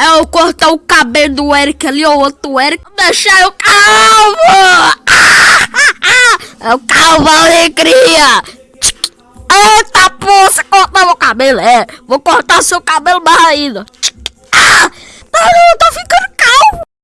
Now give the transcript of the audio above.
É eu cortar é o cabelo do Eric ali, ou outro Eric, deixar eu calvo! É o calvo alegria! Ah, ah, ah, é Eita, você cortar meu cabelo, é. Vou cortar seu cabelo mais ainda.